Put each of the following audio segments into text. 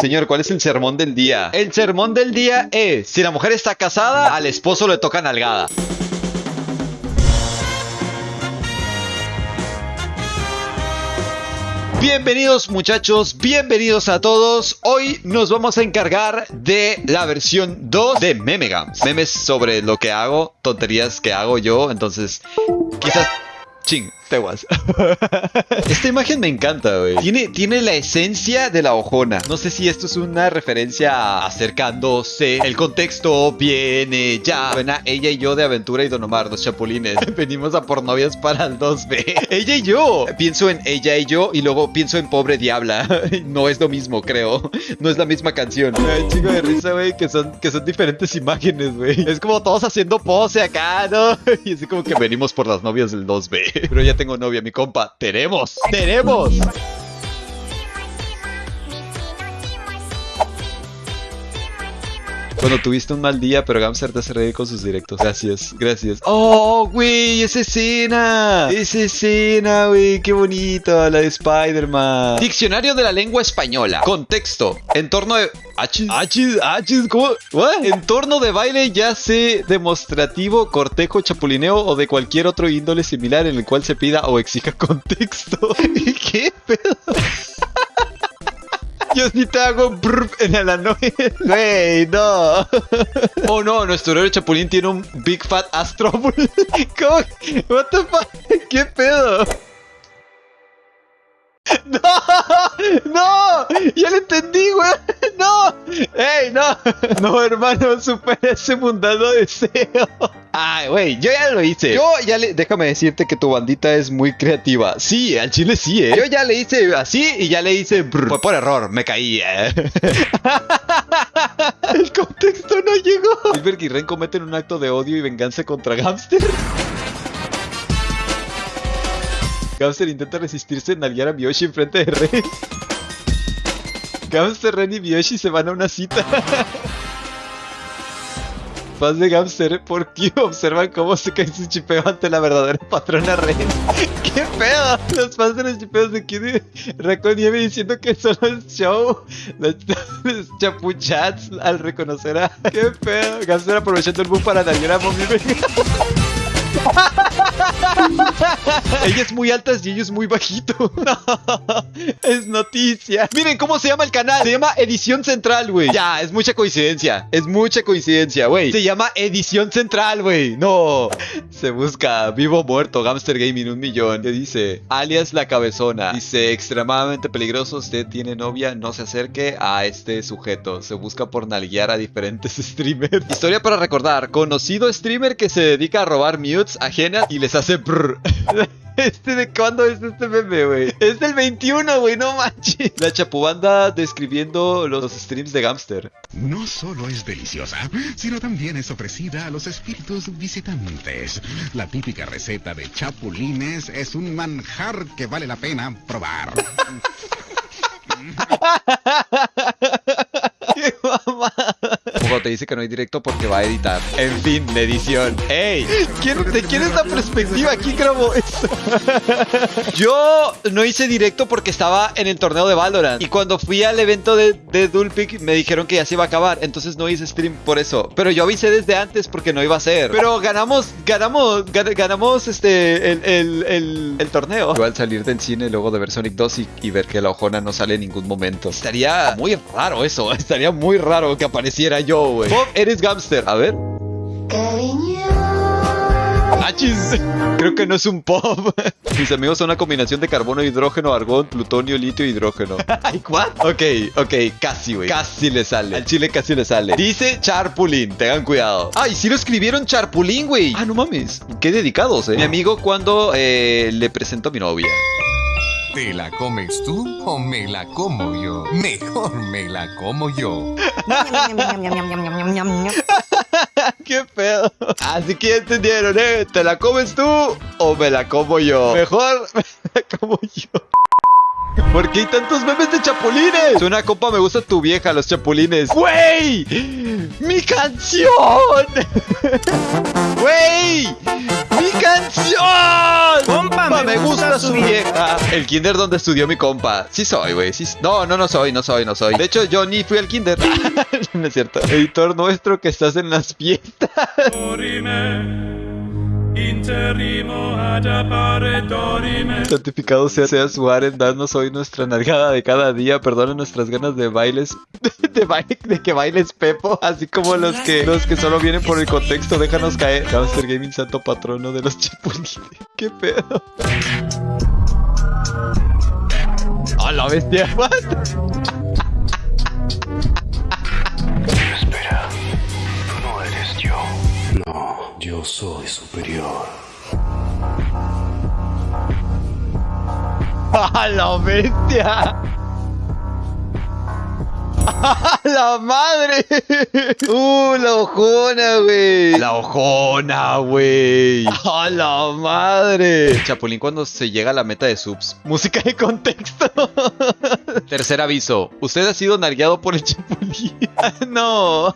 Señor, ¿cuál es el sermón del día? El sermón del día es, si la mujer está casada, al esposo le toca nalgada. Bienvenidos muchachos, bienvenidos a todos. Hoy nos vamos a encargar de la versión 2 de Memegams. Memes sobre lo que hago, tonterías que hago yo, entonces quizás... Ching, teguas. Esta imagen me encanta, güey. Tiene, tiene la esencia de la ojona. No sé si esto es una referencia a acercándose. El contexto viene ya. Buena, ella y yo de Aventura y Don Omar, los chapulines. Venimos a por novias para el 2B. ella y yo. Pienso en ella y yo y luego pienso en Pobre Diabla. no es lo mismo, creo. No es la misma canción. Ay, chico de risa, güey, que son, que son diferentes imágenes, güey. Es como todos haciendo pose acá, ¿no? Y así como que venimos por las novias del 2B. Pero ya tengo novia, mi compa. ¡Tenemos! ¡Tenemos! Cuando tuviste un mal día, pero Gamster te hace reír con sus directos. Gracias, gracias. ¡Oh, güey! ¡Esa escena! ¡Esa escena, güey! ¡Qué bonito! La de Spider-Man. Diccionario de la lengua española. Contexto. Entorno de... Achis, achis, achis, ¿cómo? ¿What? Entorno de baile ya sea demostrativo, cortejo, chapulineo o de cualquier otro índole similar en el cual se pida o exija contexto. ¿Qué pedo? Yo sí te hago en el noche. Güey, no. Oh no, nuestro héroe Chapulín tiene un Big Fat Astro. ¿Cómo? What the fuck? ¿Qué pedo? ¡No! ¡No! ¡Ya lo entendí, güey! ¡No! ¡Ey, no! No, hermano, supera ese mundano deseo. Ay, güey, yo ya lo hice. Yo ya le... Déjame decirte que tu bandita es muy creativa. Sí, al chile sí, ¿eh? Yo ya le hice así y ya le hice... Brr. Fue por error, me caí, ¿eh? El contexto no llegó. Silver y Ren cometen un acto de odio y venganza contra Gamster. Gamster intenta resistirse en nalguear a Miyoshi enfrente de Ren. Gamster, Ren y Miyoshi se van a una cita. Fans de Gamster por Q observan cómo se cae su chipeo ante la verdadera patrona Ren. ¡Qué pedo! Los fans de los chipeos de Q Raccoon Nieve diciendo que solo es show. Los, chapuchats al reconocer a... ¡Qué pedo! Gamster aprovechando el boom para nalguear a Mommy Ella es muy alta y ellos muy bajito. Es noticia. Miren cómo se llama el canal. Se llama Edición Central, güey. Ya, es mucha coincidencia. Es mucha coincidencia, güey. Se llama Edición Central, güey. No. Se busca vivo muerto. Gamster Gaming, un millón. ¿Qué dice? Alias la cabezona. Dice extremadamente peligroso. Usted tiene novia. No se acerque a este sujeto. Se busca por nalguear a diferentes streamers. Historia para recordar. Conocido streamer que se dedica a robar mutes ajenas y les hace brr. Este de cuándo es este meme, güey. Es del 21, güey, no manches. La chapubanda describiendo los streams de Gamster. No solo es deliciosa, sino también es ofrecida a los espíritus visitantes. La típica receta de chapulines es un manjar que vale la pena probar. Te dice que no hay directo porque va a editar. En fin, la edición. ¡Ey! ¿Quién, ¿De es la perspectiva? ¿Quién grabó eso? Yo no hice directo porque estaba en el torneo de Valorant. Y cuando fui al evento de, de Dulpic me dijeron que ya se iba a acabar. Entonces no hice stream por eso. Pero yo avisé desde antes porque no iba a ser. Pero ganamos, ganamos, gan- ganamos este, el, el, el, torneo. Igual salir del cine luego de ver Sonic 2 y, y ver que la ojona no sale en ningún momento. Estaría muy raro eso. Estaría muy raro que apareciera yo, güey. Bob, eres Gamster. A ver. Achis. Creo que no es un pop. Mis amigos son una combinación de carbono, hidrógeno, argón, plutonio, litio, hidrógeno. ¿Ay, what? Ok, ok, casi, güey. Casi le sale. Al chile casi le sale. Dice Charpulín, tengan cuidado. Ay, sí lo escribieron Charpulín, güey. Ah, no mames. Qué dedicados, eh. Mi amigo cuando eh, le presentó a mi novia. ¿Te la comes tú o me la como yo? Mejor me la como yo. Qué pedo. Así que entendieron, ¿eh? ¿Te la comes tú o me la como yo? Mejor me la como yo. ¿Por qué hay tantos memes de chapulines? Una copa me gusta tu vieja, los chapulines. ¡Güey! ¡Mi canción! ¡Güey! ¡Mi canción! Me gusta su vieja. El kinder donde estudió mi compa. Sí soy, güey. Sí, no, no, no soy, no soy, no soy. De hecho, yo ni fui al kinder. no es cierto. Editor nuestro que estás en las fiestas. Santificado sea, sea su aren, danos hoy nuestra nalgada de cada día, perdona nuestras ganas de bailes, de, baile, de que bailes Pepo, así como los que los que solo vienen por el contexto, déjanos caer. Hamster Gaming, santo patrono de los chapulines. ¿Qué pedo? ¡A la bestia! ¿What? yo soy superior. ¡A la bestia! ¡A la madre! ¡Uh, la ojona, güey! ¡La ojona, güey! ¡A la madre! Chapulín cuando se llega a la meta de subs. Música de contexto. Tercer aviso. Usted ha sido nargueado por el Chapulín. no.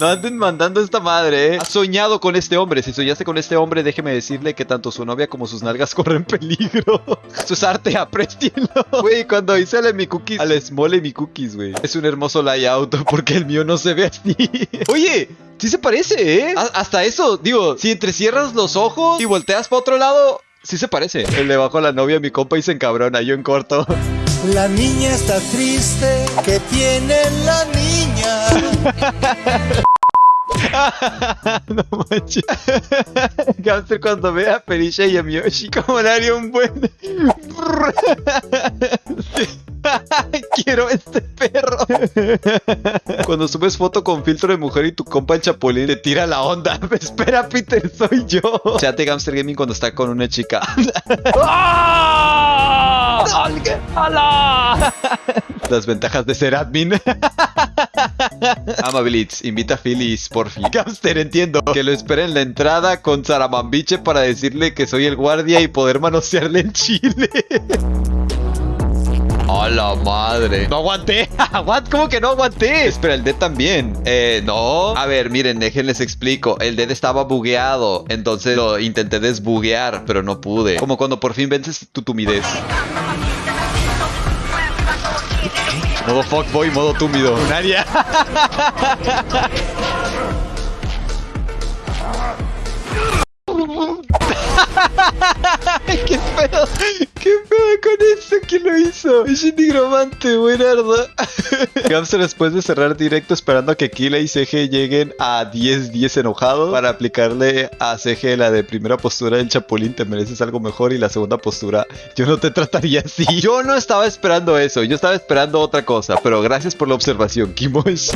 No anden mandando esta madre, ¿eh? Ha soñado con este hombre. Si soñaste con este hombre, déjeme decirle que tanto su novia como sus nalgas corren peligro. Eso es arte, aprécienlo. Güey, cuando hice al mi cookies, al small mi cookies, güey. Es un hermoso layout porque el mío no se ve así. Oye, sí se parece, ¿eh? A- hasta eso, digo, si entrecierras los ojos y volteas para otro lado, sí se parece. El de bajo a la novia, mi compa, y se encabrona, yo en corto. La niña está triste, que tiene la niña? no manches. Gamster cuando ve a Perisha y a Miyoshi, como le haría un buen. Quiero este perro. Cuando subes foto con filtro de mujer y tu compa el chapulín te tira la onda. Espera, Peter, soy yo. Chate Gamster Gaming cuando está con una chica. ¡Hala! Las ventajas de ser admin. Amabilitz, invita a Phyllis, por fin. Gamster, entiendo que lo espera en la entrada con Saramambiche para decirle que soy el guardia y poder manosearle en Chile. ¡A la madre! ¡No aguanté! ¿What? ¿Cómo que no aguanté? Espera, el dead también. Eh, no. A ver, miren, déjenles explico. El dead estaba bugueado. Entonces lo intenté desbuguear, pero no pude. Como cuando por fin vences tu tumidez. Modo fuckboy, modo túmido. Un área. ¿Qué pedo? ¿Qué pedo con eso? ¿Quién lo hizo? Es un nigromante, buenardo. Gamster después de cerrar directo esperando a que Kila y CG lleguen a 10-10 enojados para aplicarle a CG la de primera postura del Chapulín, te mereces algo mejor y la segunda postura, yo no te trataría así. Yo no estaba esperando eso, yo estaba esperando otra cosa, pero gracias por la observación, Kimosh.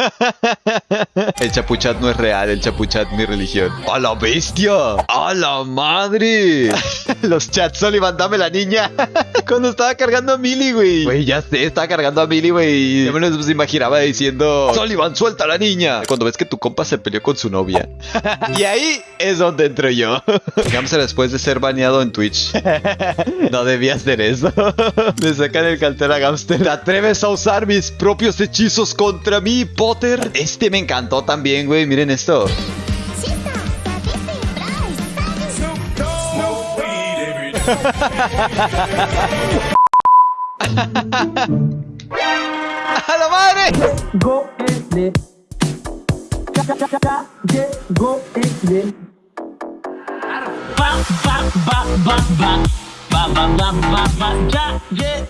El chapuchat no es real, el chapuchat mi religión. ¡A la bestia! ¡A la madre! Los chats Sullivan, dame la niña. Cuando estaba cargando a Millie, güey. Güey, ya sé, estaba cargando a Millie, güey. Yo me los imaginaba diciendo: Sullivan, suelta a la niña. Cuando ves que tu compa se peleó con su novia. y ahí es donde entro yo. Gamster después de ser baneado en Twitch. no debía hacer eso. Le sacan el cartel a Gamster. ¿Te atreves a usar mis propios hechizos contra mí, Potter? Este me encantó también, güey. Miren esto. ¡A la madre! Ba, ba, ba. Ya,